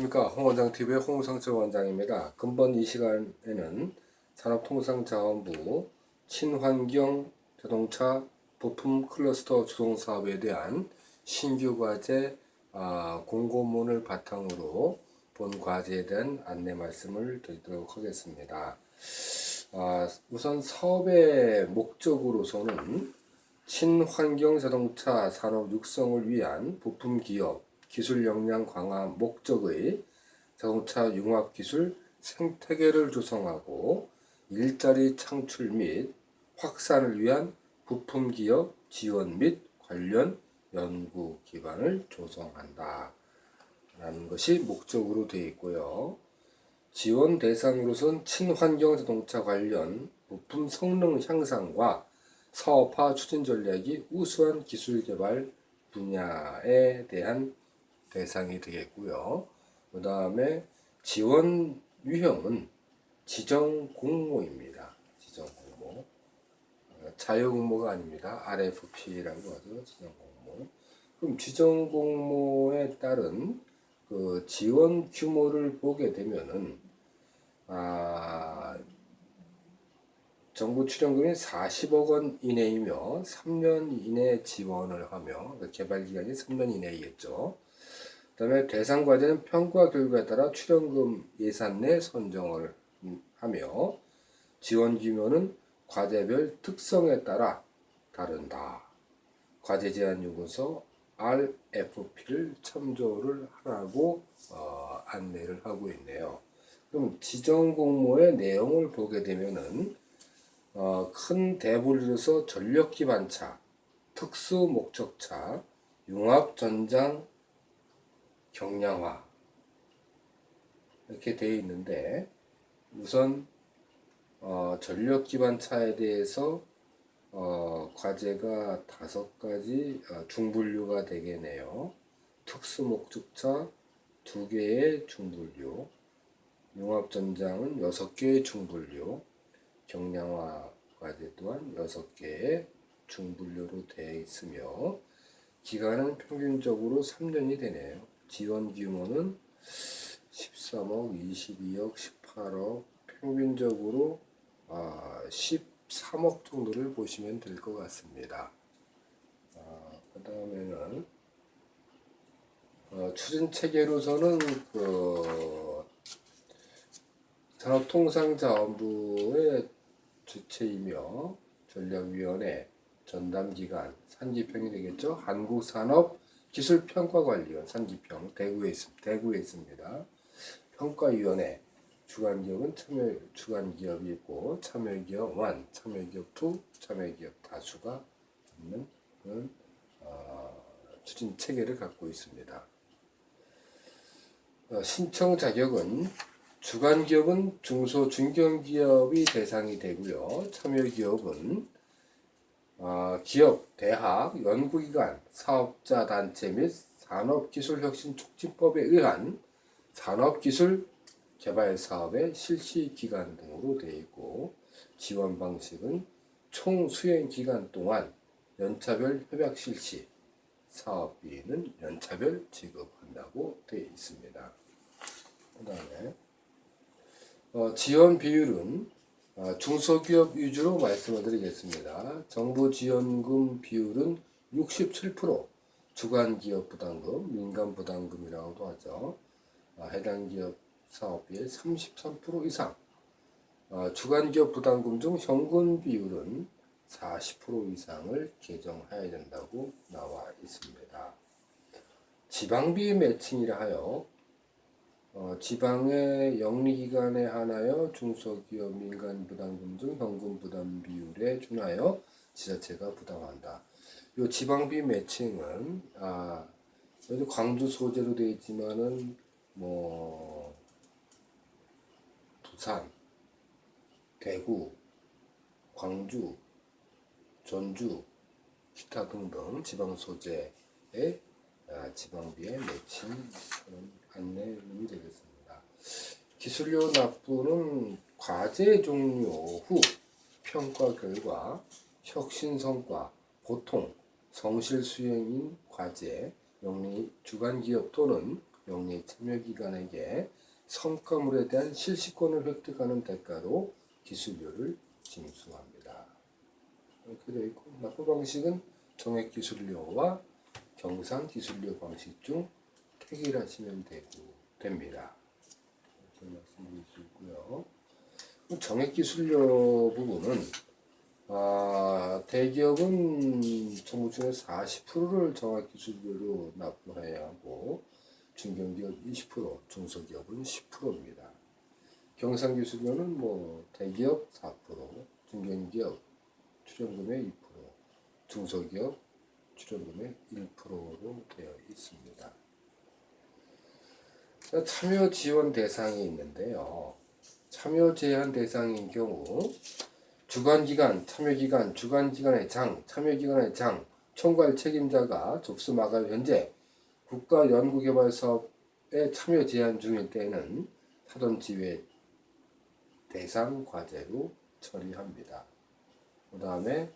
안녕하십니까 홍원장TV의 홍성철 원장입니다. 금번 이 시간에는 산업통상자원부 친환경 자동차 부품 클러스터 조성 사업에 대한 신규 과제 아, 공고문을 바탕으로 본 과제에 대한 안내 말씀을 드리도록 하겠습니다. 아, 우선 사업의 목적으로서는 친환경 자동차 산업 육성을 위한 부품 기업 기술 역량 강화 목적의 자동차 융합 기술 생태계를 조성하고 일자리 창출 및 확산을 위한 부품 기업 지원 및 관련 연구 기반을 조성한다. 라는 것이 목적으로 되어 있고요. 지원 대상으로선 친환경 자동차 관련 부품 성능 향상과 사업화 추진 전략이 우수한 기술 개발 분야에 대한 대상이 되겠고요. 그 다음에 지원 유형은 지정 공모입니다. 지정 공모. 자유 공모가 아닙니다. RFP라고 하죠. 지정 공모. 그럼 지정 공모에 따른 그 지원 규모를 보게 되면은 아 정부 출연금이 40억 원 이내이며 3년 이내 지원을 하며 그 개발 기간이 3년 이내이겠죠. 그다음에 대상 과제는 평가 결과에 따라 출연금 예산 내 선정을 하며 지원 규모는 과제별 특성에 따라 다른다. 과제 제한 요구서 RFP를 참조를 하라고 어, 안내를 하고 있네요. 그럼 지정 공모의 내용을 보게 되면은 어, 큰 대분류에서 전력 기반차, 특수 목적차, 융합 전장 경량화 이렇게 되어 있는데 우선 어, 전력 기반 차에 대해서 어, 과제가 다섯 가지 어, 중분류가 되겠네요. 특수 목적차 두 개의 중분류, 융합 전장은 여섯 개의 중분류, 경량화 과제 또한 여섯 개의 중분류로 되어 있으며 기간은 평균적으로 3년이 되네요. 지원 규모는 13억, 22억, 18억, 평균적으로 13억 아, 정도를 보시면 될 것 같습니다. 아, 그 다음에는 어, 추진 체계로서는 그 산업통상자원부의 주체이며 전략위원회 전담기관 산지평이 되겠죠. 한국산업 기술평가관리원 산지평 대구에, 있, 대구에 있습니다. 평가위원회 주관기업은 참여 주관기업이 있고 참여기업 1, 참여기업 2, 참여기업 다수가 있는 그런 어, 추진 체계를 갖고 있습니다. 어, 신청 자격은 주관기업은 중소 중견기업이 대상이 되고요. 참여기업은 어, 기업, 대학, 연구기관, 사업자 단체 및 산업기술혁신촉진법에 의한 산업기술 개발 사업의 실시 기간 등으로 되어 있고 지원 방식은 총 수행 기간 동안 연차별 협약 실시 사업비는 연차별 지급한다고 되어 있습니다. 그 다음에 어, 지원 비율은 어, 중소기업 위주로 말씀을 드리겠습니다. 정부 지원금 비율은 67%, 주간기업 부담금, 민간 부담금이라고도 하죠. 어, 해당 기업 사업비의 33% 이상, 어, 주간기업 부담금 중 현금 비율은 40% 이상을 개정해야 된다고 나와 있습니다. 지방비 매칭이라 하여 어, 지방의 영리기관에 한하여 중소기업 민간 부담금 중 현금 부담 비율에 준하여 지자체가 부담한다. 이 지방비 매칭은 아 여기 광주 소재로 되어 있지만은 뭐 부산, 대구, 광주, 전주, 기타 등등 지방 소재의 아, 지방비의 매칭 안내문이 되겠습니다. 기술료 납부는 과제 종료 후 평가 결과 혁신 성과, 보통, 성실 수행인 과제, 영리 주간 기업 또는 영리 참여기관에게 성과물에 대한 실시권을 획득하는 대가로 기술료를 징수합니다. 있고 납부 방식은 정액 기술료와 경상기술료 방식 중 택일 하시면 되고 됩니다. 이렇게 말씀드릴 수 있고요. 정액 기술료 부분은 아, 대기업은 정부 중에서 40%를 정액 기술료로 납부해야 하고 중견기업 20%, 중소기업은 10%입니다. 경상기술료는 뭐 대기업 4%, 중견기업 출연금의 2%, 중소기업 출연금의 1%로 되어 있습니다. 자, 참여 지원 대상이 있는데요. 참여 제한 대상인 경우 주관기관, 참여기관, 주관기관의 장, 참여기관의 장, 총괄 책임자가 접수 마감 현재 국가연구개발사업에 참여 제한 중일 때에는 사전 지회 대상 과제로 처리합니다. 그 다음에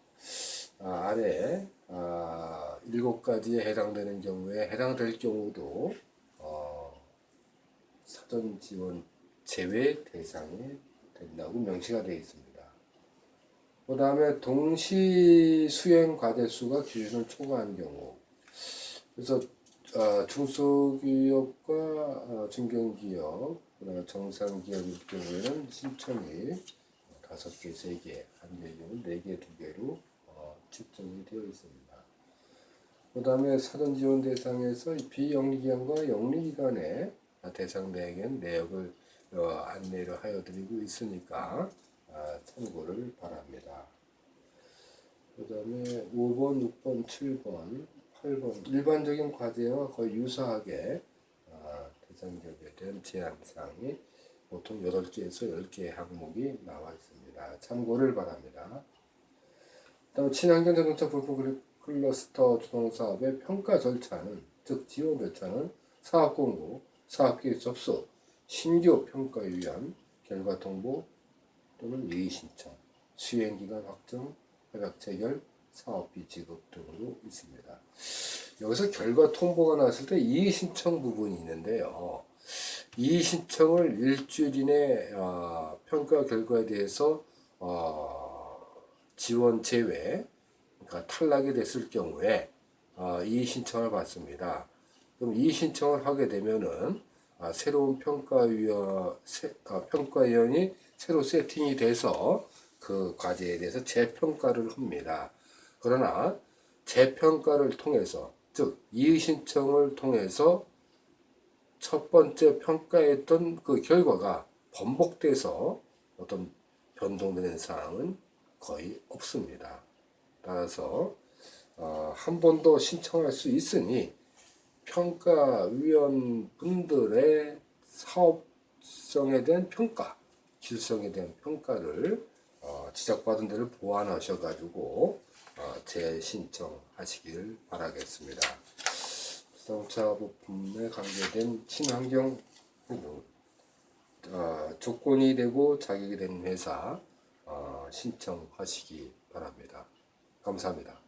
아, 아래 아, 일곱 가지에 해당되는 경우에 해당될 경우도 어, 사전 지원 제외 대상이 된다고 명시가 되어 있습니다. 그 다음에 동시 수행 과제 수가 기준을 초과한 경우 그래서 어, 중소기업과 어, 중견기업 그다음에 정상기업일 경우에는 신청이 다섯 개, 세 개, 한 개의 경우 네 개, 두 개로 어, 측정이 되어 있습니다. 그 다음에 사전 지원 대상에서 이 비영리기관과 영리기관의 대상 내에겐 내역을 어, 안내를 하여 드리고 있으니까 아, 참고를 바랍니다. 그 다음에 5번, 6번, 7번, 8번 일반적인 과제와 거의 유사하게 아, 대상격에 대한 제한사항이 보통 8개에서 10개의 항목이 나와 있습니다. 참고를 바랍니다. 다음 친환경 자동차 부품 클러스터 주동사업의 평가 절차는 즉 지원 절차는 사업 공고, 사업 계획 접수, 신규 평가에 위한 결과 통보 또는 예의 신청, 수행 기간 확정, 협약 체결, 사업비 지급 등으로 있습니다. 여기서 결과 통보가 나왔을 때 이의 신청 부분이 있는데요. 이의 신청을 일주일 이내 어, 평가 결과에 대해서 어, 지원 제외, 그러니까 탈락이 됐을 경우에 어, 이의 신청을 받습니다. 그럼 이의 신청을 하게 되면은 아, 새로운 평가위원 아, 평가위원이 새로 세팅이 돼서 그 과제에 대해서 재평가를 합니다. 그러나 재평가를 통해서 즉 이의 신청을 통해서 첫 번째 평가했던 그 결과가 번복돼서 어떤 변동되는 사항은 거의 없습니다. 따라서 어, 한번더 신청할 수 있으니 평가위원 분들의 사업성에 대한 평가, 질성에 대한 평가를 어, 지적받은 데를 보완하셔 가지고 어, 재신청하시길 바라겠습니다. 자동차 부품에 관계된 친환경 어, 조건이 되고 자격이 되는 회사 어, 신청하시기 바랍니다. 감사합니다.